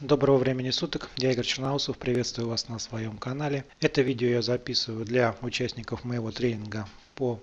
Доброго времени суток, я Игорь Черноусов, приветствую вас на своем канале. Это видео я записываю для участников моего тренинга по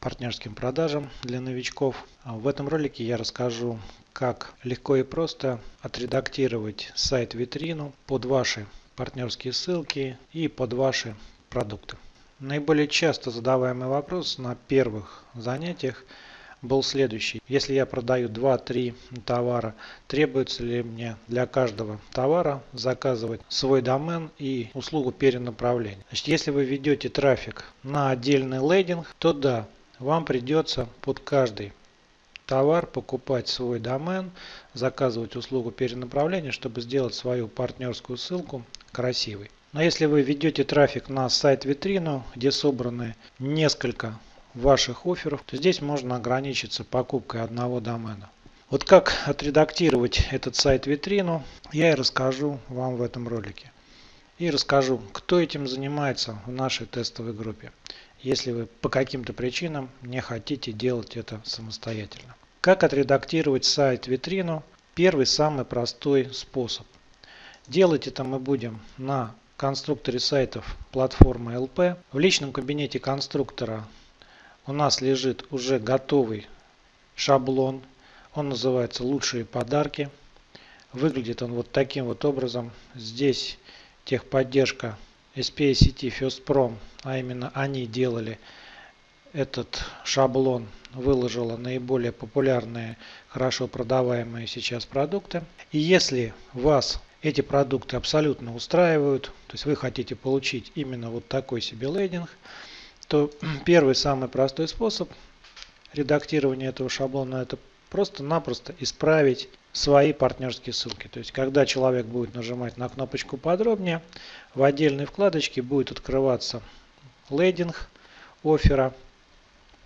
партнерским продажам для новичков. В этом ролике я расскажу, как легко и просто отредактировать сайт-витрину под ваши партнерские ссылки и под ваши продукты. Наиболее часто задаваемый вопрос на первых занятиях – был следующий. Если я продаю 2-3 товара, требуется ли мне для каждого товара заказывать свой домен и услугу перенаправления. Значит, если вы ведете трафик на отдельный лейдинг, то да, вам придется под каждый товар покупать свой домен, заказывать услугу перенаправления, чтобы сделать свою партнерскую ссылку красивой. Но если вы ведете трафик на сайт-витрину, где собраны несколько ваших офферов, то здесь можно ограничиться покупкой одного домена. Вот как отредактировать этот сайт-витрину, я и расскажу вам в этом ролике. И расскажу, кто этим занимается в нашей тестовой группе, если вы по каким-то причинам не хотите делать это самостоятельно. Как отредактировать сайт-витрину? Первый самый простой способ. Делать это мы будем на конструкторе сайтов платформы LP. В личном кабинете конструктора у нас лежит уже готовый шаблон. Он называется «Лучшие подарки». Выглядит он вот таким вот образом. Здесь техподдержка SPACT FirstProm, а именно они делали этот шаблон, выложила наиболее популярные, хорошо продаваемые сейчас продукты. И если вас эти продукты абсолютно устраивают, то есть вы хотите получить именно вот такой себе лейдинг, то первый самый простой способ редактирования этого шаблона это просто-напросто исправить свои партнерские ссылки. То есть, когда человек будет нажимать на кнопочку подробнее, в отдельной вкладочке будет открываться лейдинг оффера,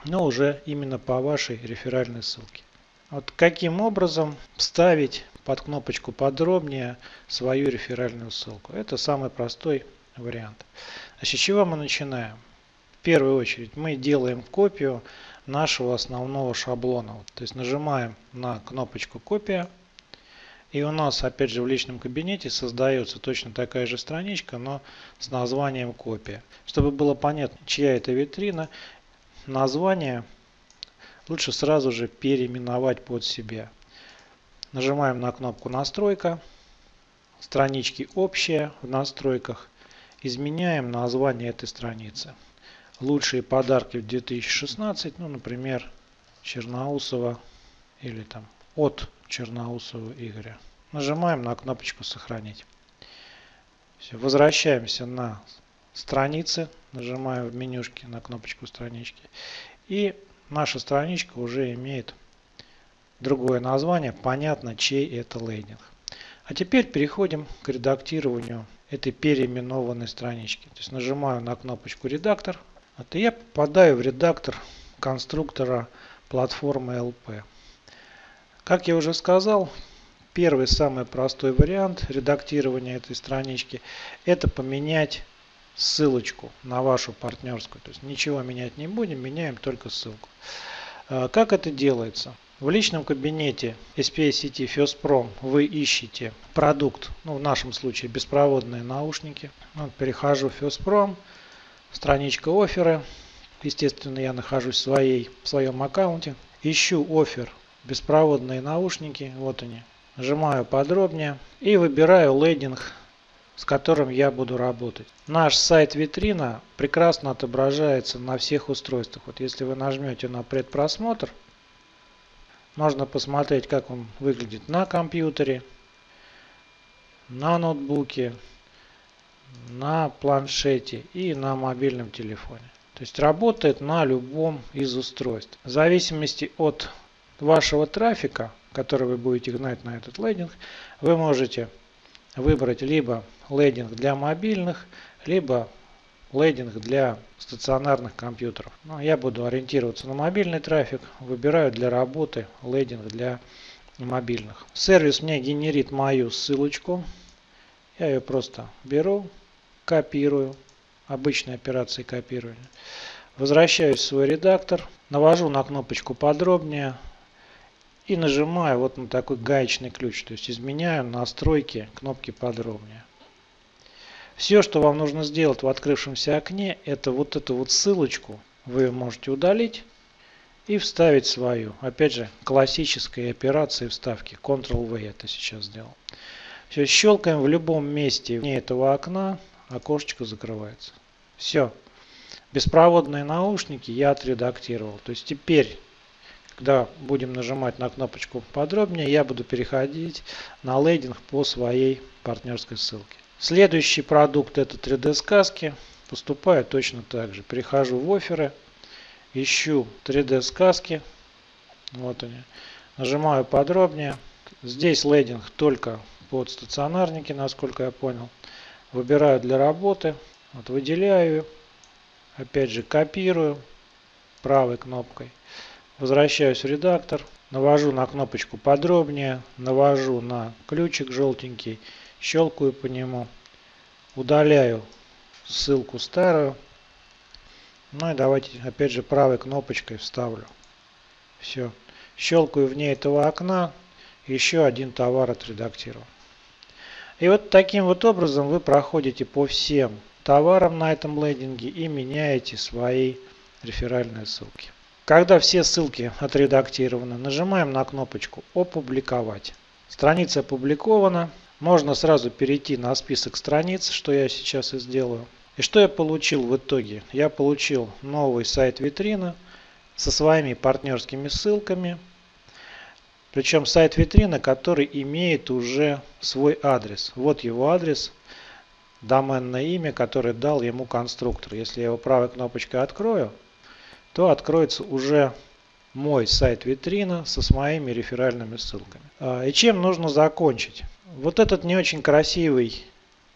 но уже именно по вашей реферальной ссылке. Вот каким образом вставить под кнопочку подробнее свою реферальную ссылку. Это самый простой вариант. Значит, с чего мы начинаем? Первую очередь мы делаем копию нашего основного шаблона. То есть нажимаем на кнопочку копия. И у нас опять же в личном кабинете создается точно такая же страничка, но с названием копия. Чтобы было понятно, чья это витрина, название лучше сразу же переименовать под себя. Нажимаем на кнопку настройка, странички общие в настройках, изменяем название этой страницы лучшие подарки в 2016, ну, например, Черноусова или там от Черноусова Игоря. Нажимаем на кнопочку «Сохранить». Все, возвращаемся на страницы, нажимаем в менюшке на кнопочку странички. И наша страничка уже имеет другое название, понятно, чей это лейдинг. А теперь переходим к редактированию этой переименованной странички. То есть нажимаю на кнопочку «Редактор», вот, и я попадаю в редактор конструктора платформы LP. Как я уже сказал, первый самый простой вариант редактирования этой странички это поменять ссылочку на вашу партнерскую. То есть ничего менять не будем, меняем только ссылку. А, как это делается? В личном кабинете SPA сети FirstProm вы ищете продукт, ну в нашем случае беспроводные наушники. Вот, перехожу в FirstProm, страничка офферы. Естественно, я нахожусь в, своей, в своем аккаунте. Ищу офер беспроводные наушники. Вот они. Нажимаю подробнее и выбираю лейдинг, с которым я буду работать. Наш сайт витрина прекрасно отображается на всех устройствах. Вот если вы нажмете на предпросмотр, можно посмотреть, как он выглядит на компьютере, на ноутбуке, на планшете и на мобильном телефоне. То есть работает на любом из устройств. В зависимости от вашего трафика, который вы будете гнать на этот лендинг, вы можете выбрать либо лендинг для мобильных, либо лендинг для стационарных компьютеров. Но я буду ориентироваться на мобильный трафик, выбираю для работы лендинг для мобильных. Сервис мне генерит мою ссылочку. Я ее просто беру, копирую, обычной операции копирования. Возвращаюсь в свой редактор, навожу на кнопочку подробнее и нажимаю вот на такой гаечный ключ, то есть изменяю настройки кнопки подробнее. Все, что вам нужно сделать в открывшемся окне, это вот эту вот ссылочку вы можете удалить и вставить свою. Опять же, классической операции вставки. Ctrl-V это сейчас сделал. Все, щелкаем в любом месте вне этого окна, окошечко закрывается. Все. Беспроводные наушники я отредактировал. То есть теперь, когда будем нажимать на кнопочку подробнее, я буду переходить на лейдинг по своей партнерской ссылке. Следующий продукт это 3D сказки. Поступаю точно так же. Перехожу в оферы, ищу 3D сказки. Вот они. Нажимаю подробнее. Здесь лейдинг только под стационарники, насколько я понял. Выбираю для работы. Вот выделяю. Опять же копирую правой кнопкой. Возвращаюсь в редактор. Навожу на кнопочку подробнее. Навожу на ключик желтенький щелкаю по нему, удаляю ссылку старую. Ну и давайте опять же правой кнопочкой вставлю. Все. Щелкаю вне этого окна. Еще один товар отредактировал. И вот таким вот образом вы проходите по всем товарам на этом лендинге и меняете свои реферальные ссылки. Когда все ссылки отредактированы, нажимаем на кнопочку «Опубликовать». Страница опубликована. Можно сразу перейти на список страниц, что я сейчас и сделаю. И что я получил в итоге? Я получил новый сайт витрина со своими партнерскими ссылками. Причем сайт витрина, который имеет уже свой адрес. Вот его адрес, доменное имя, которое дал ему конструктор. Если я его правой кнопочкой открою, то откроется уже мой сайт витрина со своими реферальными ссылками. А, и чем нужно закончить? Вот этот не очень красивый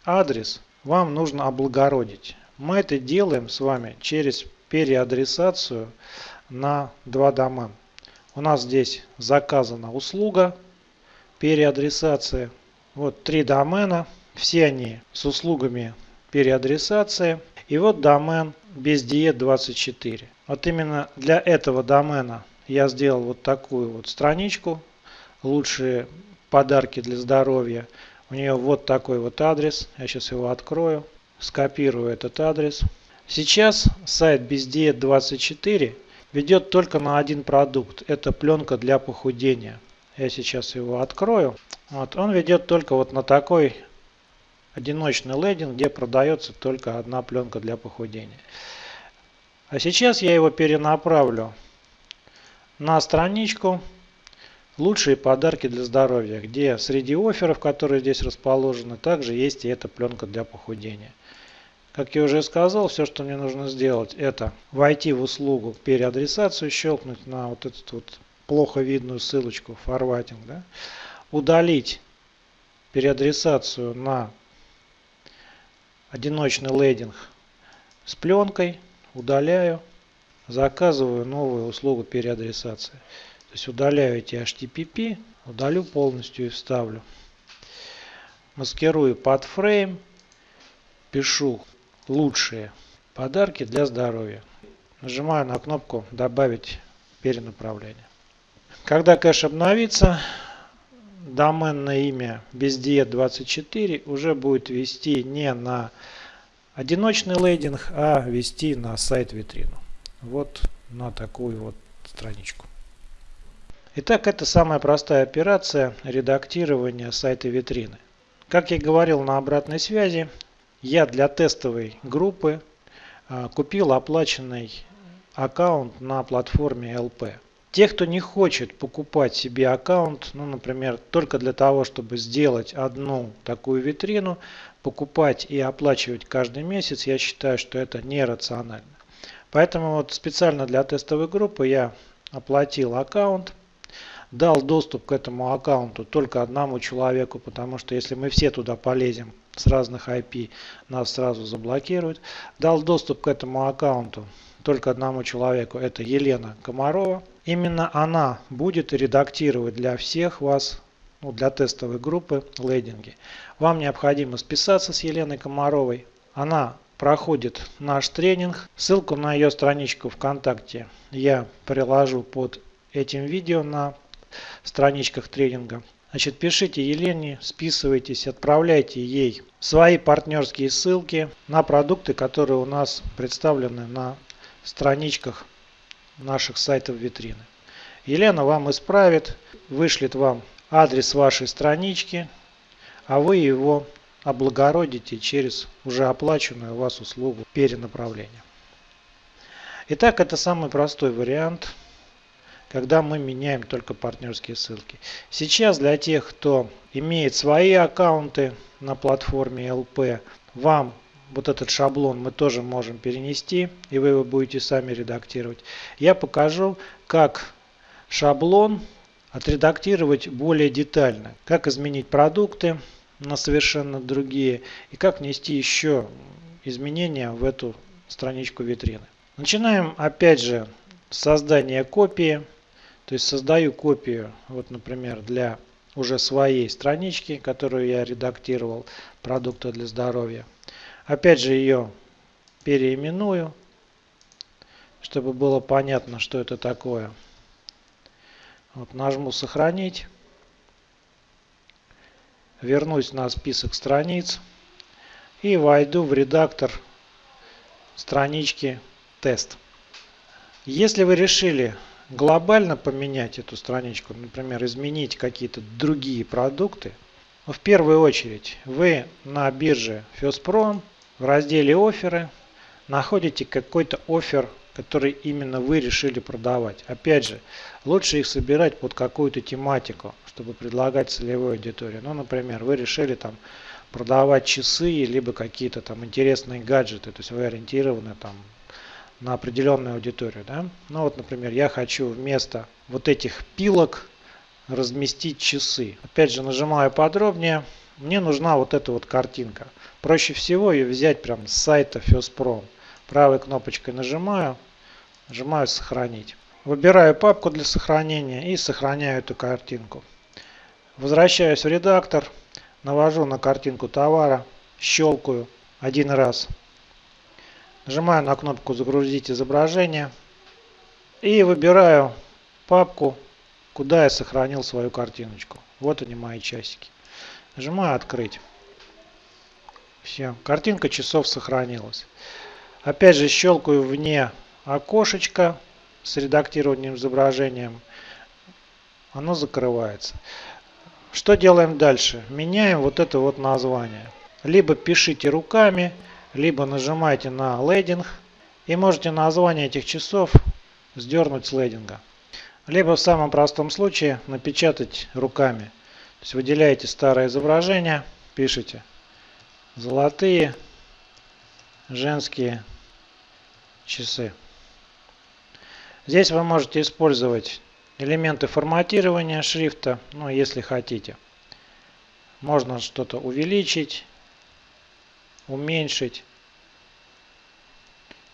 адрес вам нужно облагородить. Мы это делаем с вами через переадресацию на два домена. У нас здесь заказана услуга переадресации. Вот три домена. Все они с услугами переадресации. И вот домен без диет 24. Вот именно для этого домена я сделал вот такую вот страничку. Лучшие подарки для здоровья. У нее вот такой вот адрес. Я сейчас его открою. Скопирую этот адрес. Сейчас сайт бездиет 24 ведет только на один продукт. Это пленка для похудения. Я сейчас его открою. Вот, он ведет только вот на такой одиночный лендинг, где продается только одна пленка для похудения. А сейчас я его перенаправлю на страничку Лучшие подарки для здоровья, где среди офферов, которые здесь расположены, также есть и эта пленка для похудения. Как я уже сказал, все, что мне нужно сделать, это войти в услугу переадресацию, щелкнуть на вот эту вот плохо видную ссылочку форватинг, да, удалить переадресацию на одиночный лейдинг с пленкой, удаляю, заказываю новую услугу переадресации. То есть удаляю эти HTTP, удалю полностью и вставлю. Маскирую под фрейм, пишу лучшие подарки для здоровья. Нажимаю на кнопку добавить перенаправление. Когда кэш обновится, доменное имя бездиет24 уже будет вести не на одиночный лейдинг, а вести на сайт витрину. Вот на такую вот страничку. Итак, это самая простая операция редактирования сайта витрины. Как я говорил на обратной связи, я для тестовой группы а, купил оплаченный аккаунт на платформе LP. Те, кто не хочет покупать себе аккаунт, ну, например, только для того, чтобы сделать одну такую витрину, покупать и оплачивать каждый месяц, я считаю, что это нерационально. Поэтому вот специально для тестовой группы я оплатил аккаунт дал доступ к этому аккаунту только одному человеку, потому что если мы все туда полезем с разных IP, нас сразу заблокируют. Дал доступ к этому аккаунту только одному человеку, это Елена Комарова. Именно она будет редактировать для всех вас, ну, для тестовой группы, лейдинги. Вам необходимо списаться с Еленой Комаровой. Она проходит наш тренинг. Ссылку на ее страничку ВКонтакте я приложу под этим видео на страничках тренинга. Значит, пишите Елене, списывайтесь, отправляйте ей свои партнерские ссылки на продукты, которые у нас представлены на страничках наших сайтов витрины. Елена вам исправит, вышлет вам адрес вашей странички, а вы его облагородите через уже оплаченную у вас услугу перенаправления. Итак, это самый простой вариант, когда мы меняем только партнерские ссылки. Сейчас для тех, кто имеет свои аккаунты на платформе LP, вам вот этот шаблон мы тоже можем перенести, и вы его будете сами редактировать. Я покажу, как шаблон отредактировать более детально, как изменить продукты, на совершенно другие и как внести еще изменения в эту страничку витрины. Начинаем опять же с создания копии. То есть создаю копию, вот например, для уже своей странички, которую я редактировал, продукта для здоровья. Опять же ее переименую, чтобы было понятно, что это такое. Вот нажму сохранить вернусь на список страниц и войду в редактор странички тест. Если вы решили глобально поменять эту страничку, например, изменить какие-то другие продукты, в первую очередь вы на бирже Феспром в разделе оферы находите какой-то офер, который именно вы решили продавать. Опять же, лучше их собирать под какую-то тематику чтобы предлагать целевой аудитории. Ну, например, вы решили там продавать часы, либо какие-то там интересные гаджеты, то есть вы ориентированы там на определенную аудиторию. Да? Ну вот, например, я хочу вместо вот этих пилок разместить часы. Опять же, нажимаю подробнее. Мне нужна вот эта вот картинка. Проще всего ее взять прям с сайта FirstPro. Правой кнопочкой нажимаю, нажимаю сохранить. Выбираю папку для сохранения и сохраняю эту картинку. Возвращаюсь в редактор, навожу на картинку товара, щелкаю один раз. Нажимаю на кнопку «Загрузить изображение» и выбираю папку, куда я сохранил свою картиночку. Вот они мои часики. Нажимаю «Открыть». Все, картинка часов сохранилась. Опять же щелкаю вне окошечко с редактированием изображением. Оно закрывается. Что делаем дальше? Меняем вот это вот название. Либо пишите руками, либо нажимайте на лейдинг и можете название этих часов сдернуть с лейдинга. Либо в самом простом случае напечатать руками. То есть выделяете старое изображение, пишите золотые женские часы. Здесь вы можете использовать элементы форматирования шрифта, ну если хотите. Можно что-то увеличить, уменьшить,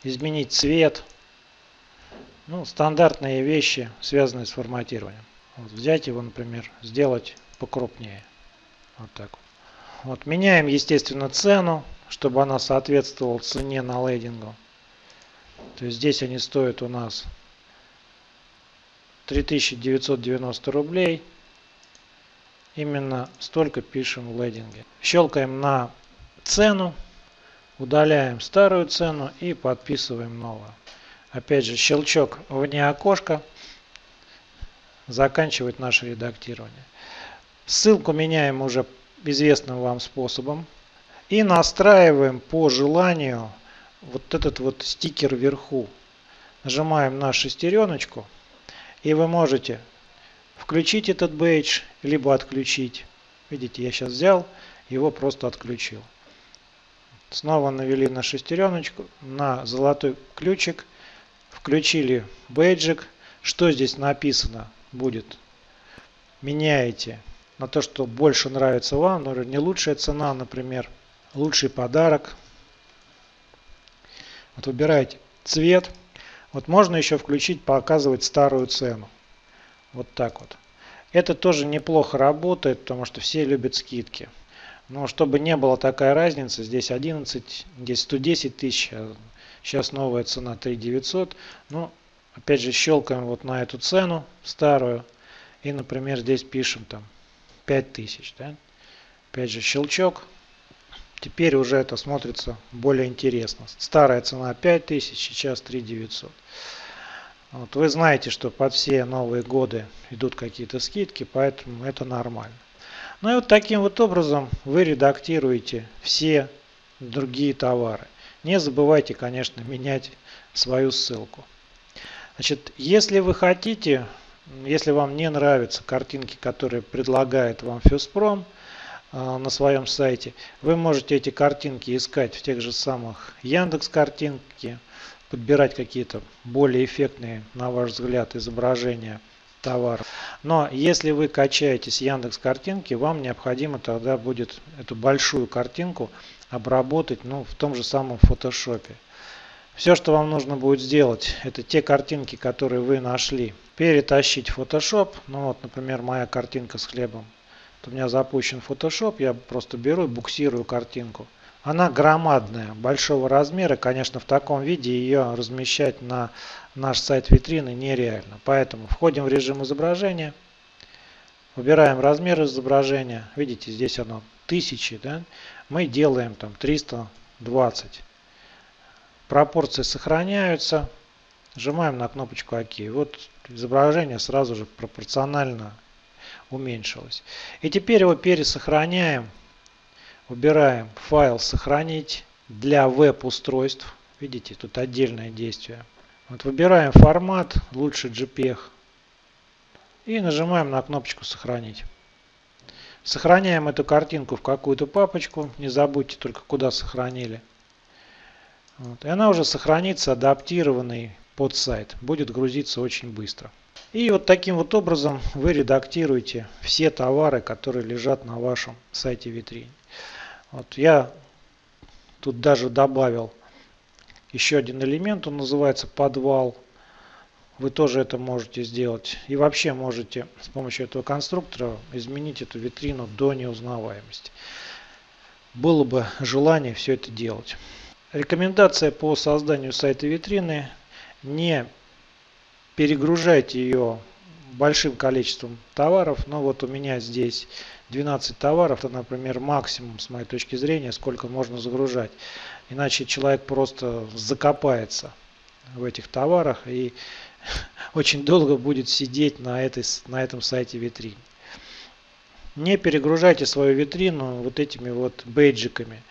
изменить цвет. Ну, стандартные вещи, связанные с форматированием. Вот взять его, например, сделать покрупнее. Вот так вот. Вот, меняем, естественно, цену, чтобы она соответствовала цене на лейдингу. То есть здесь они стоят у нас 3990 рублей. Именно столько пишем в лейдинге. Щелкаем на цену, удаляем старую цену и подписываем новую. Опять же щелчок вне окошка заканчивает наше редактирование. Ссылку меняем уже известным вам способом и настраиваем по желанию вот этот вот стикер вверху. Нажимаем на шестереночку и вы можете включить этот бейдж, либо отключить. Видите, я сейчас взял, его просто отключил. Снова навели на шестереночку, на золотой ключик, включили бейджик. Что здесь написано будет? Меняете на то, что больше нравится вам, но не лучшая цена, например, лучший подарок. Вот выбираете цвет. Вот можно еще включить, показывать старую цену. Вот так вот. Это тоже неплохо работает, потому что все любят скидки. Но чтобы не было такая разница, здесь 11, здесь 110 тысяч, а сейчас новая цена 3 900. Ну, опять же, щелкаем вот на эту цену старую И, например, здесь пишем там 5000. Да? Опять же щелчок. Теперь уже это смотрится более интересно. Старая цена 5000, сейчас 3900. Вот вы знаете, что под все новые годы идут какие-то скидки, поэтому это нормально. Ну и вот таким вот образом вы редактируете все другие товары. Не забывайте, конечно, менять свою ссылку. Значит, если вы хотите, если вам не нравятся картинки, которые предлагает вам Фюспром э, на своем сайте, вы можете эти картинки искать в тех же самых Яндекс картинки, подбирать какие-то более эффектные, на ваш взгляд, изображения товаров. Но если вы качаете с Яндекс картинки, вам необходимо тогда будет эту большую картинку обработать ну, в том же самом фотошопе. Все, что вам нужно будет сделать, это те картинки, которые вы нашли, перетащить в Photoshop. Ну вот, например, моя картинка с хлебом. Вот у меня запущен Photoshop, я просто беру и буксирую картинку. Она громадная, большого размера. Конечно, в таком виде ее размещать на наш сайт витрины нереально. Поэтому входим в режим изображения. Выбираем размер изображения. Видите, здесь оно тысячи. Да? Мы делаем там 320. Пропорции сохраняются. Нажимаем на кнопочку ОК. Вот изображение сразу же пропорционально уменьшилось. И теперь его пересохраняем Выбираем файл «Сохранить для веб-устройств». Видите, тут отдельное действие. Вот выбираем формат, лучше JPEG. И нажимаем на кнопочку «Сохранить». Сохраняем эту картинку в какую-то папочку. Не забудьте только, куда сохранили. Вот. И она уже сохранится адаптированный под сайт. Будет грузиться очень быстро. И вот таким вот образом вы редактируете все товары, которые лежат на вашем сайте витрине. Вот я тут даже добавил еще один элемент, он называется подвал. Вы тоже это можете сделать. И вообще можете с помощью этого конструктора изменить эту витрину до неузнаваемости. Было бы желание все это делать. Рекомендация по созданию сайта витрины. Не перегружайте ее большим количеством товаров. Но вот у меня здесь 12 товаров, это, например, максимум, с моей точки зрения, сколько можно загружать. Иначе человек просто закопается в этих товарах и очень долго будет сидеть на, этой, на этом сайте витрин. Не перегружайте свою витрину вот этими вот бейджиками.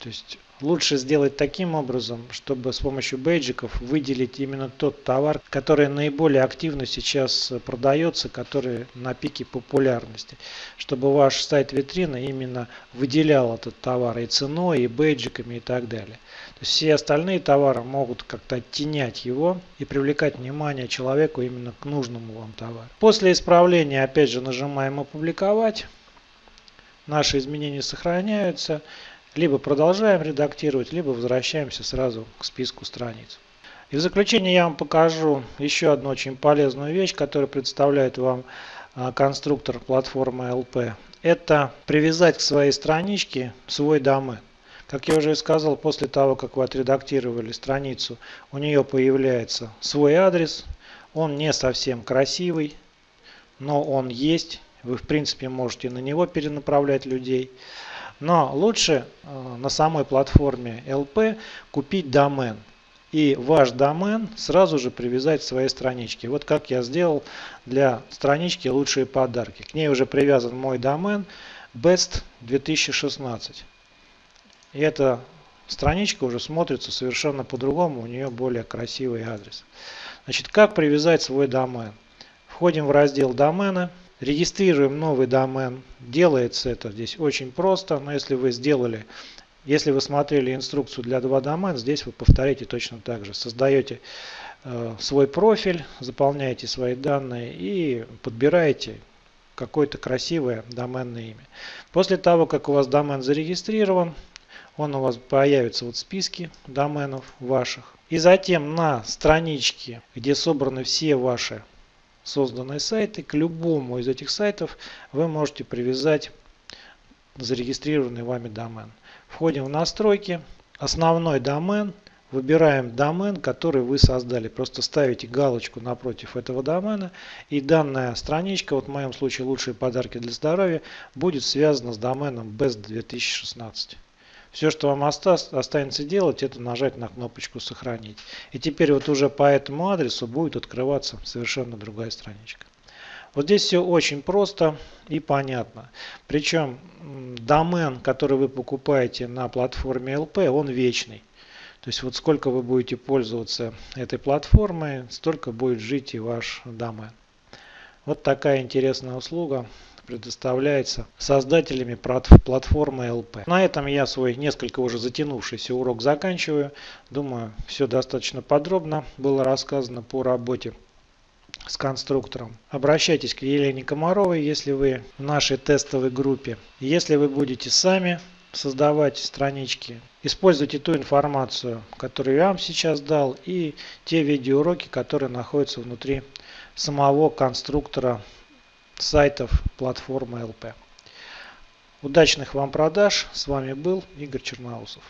То есть Лучше сделать таким образом, чтобы с помощью бейджиков выделить именно тот товар, который наиболее активно сейчас продается, который на пике популярности. Чтобы ваш сайт витрина именно выделял этот товар и ценой, и бейджиками и так далее. То есть все остальные товары могут как-то оттенять его и привлекать внимание человеку именно к нужному вам товару. После исправления опять же нажимаем опубликовать. Наши изменения сохраняются. Либо продолжаем редактировать, либо возвращаемся сразу к списку страниц. И в заключение я вам покажу еще одну очень полезную вещь, которая представляет вам а, конструктор платформы LP. Это привязать к своей страничке свой домен. Как я уже сказал, после того, как вы отредактировали страницу, у нее появляется свой адрес. Он не совсем красивый, но он есть. Вы, в принципе, можете на него перенаправлять людей. Но лучше э, на самой платформе LP купить домен. И ваш домен сразу же привязать к своей страничке. Вот как я сделал для странички «Лучшие подарки». К ней уже привязан мой домен Best 2016. И эта страничка уже смотрится совершенно по-другому, у нее более красивый адрес. Значит, как привязать свой домен? Входим в раздел домены. Регистрируем новый домен. Делается это здесь очень просто, но если вы сделали, если вы смотрели инструкцию для два домена, здесь вы повторите точно так же. Создаете э, свой профиль, заполняете свои данные и подбираете какое-то красивое доменное имя. После того, как у вас домен зарегистрирован, он у вас появится вот в списке доменов ваших. И затем на страничке, где собраны все ваши созданные сайты. К любому из этих сайтов вы можете привязать зарегистрированный вами домен. Входим в настройки. Основной домен выбираем домен, который вы создали. Просто ставите галочку напротив этого домена и данная страничка, вот в моем случае лучшие подарки для здоровья, будет связана с доменом BEST 2016. Все, что вам останется делать, это нажать на кнопочку «Сохранить». И теперь вот уже по этому адресу будет открываться совершенно другая страничка. Вот здесь все очень просто и понятно. Причем домен, который вы покупаете на платформе LP, он вечный. То есть вот сколько вы будете пользоваться этой платформой, столько будет жить и ваш домен. Вот такая интересная услуга предоставляется создателями платформы LP. На этом я свой несколько уже затянувшийся урок заканчиваю. Думаю, все достаточно подробно было рассказано по работе с конструктором. Обращайтесь к Елене Комаровой, если вы в нашей тестовой группе. Если вы будете сами создавать странички, используйте ту информацию, которую я вам сейчас дал и те видеоуроки, которые находятся внутри самого конструктора сайтов платформы ЛП. Удачных вам продаж. С вами был Игорь Черноусов.